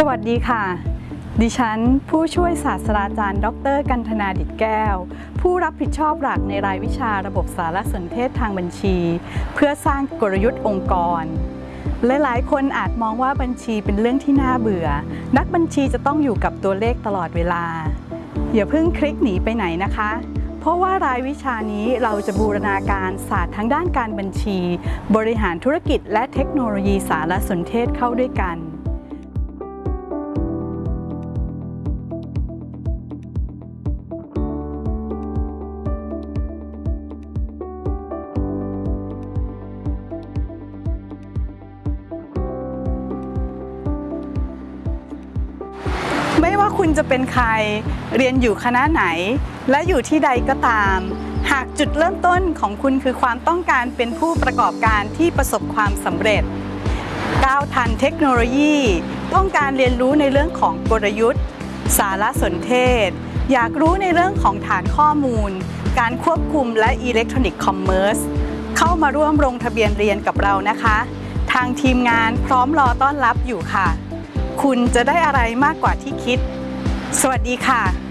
สวัสดีค่ะ ดิฉัน ผู้ช่วยศาสตราจารย์ ดร กันธนาดิตแก้ว ผู้รับผิดชอบหลักในรายวิชาระบบสารสนเทศทางบัญชี เพื่อสร้างกลยุทธ์องค์กรหลายๆ คนอาจมองว่าบัญชีเป็นเรื่องที่น่าเบื่อ นักบัญชีจะต้องอยู่กับตัวเลขตลอดเวลา อย่าเพิ่งคลิกหนีไปไหนนะคะ เพราะว่ารายวิชานี้เราจะบูรณาการศาสตร์ทั้งด้านการบัญชี บริหารธุรกิจและเทคโนโลยีสารสนเทศเข้าด้วยกัน ไม่ว่าคุณจะเป็นใคร เรียนอยู่คณะไหน และอยู่ที่ใดก็ตาม หากจุดเริ่มต้นของคุณคือความต้องการเป็นผู้ประกอบการที่ประสบความสำเร็จ ก้าวทันเทคโนโลยี ต้องการเรียนรู้ในเรื่องของกลยุทธ์ สารสนเทศ อยากรู้ในเรื่องของฐานข้อมูล การควบคุมและ electronic commerce เข้ามาร่วมลงทะเบียนเรียนกับเรานะคะ ทางทีมงานพร้อมรอต้อนรับอยู่ค่ะ คุณจะได้อะไรมากกว่าที่คิด สวัสดีค่ะ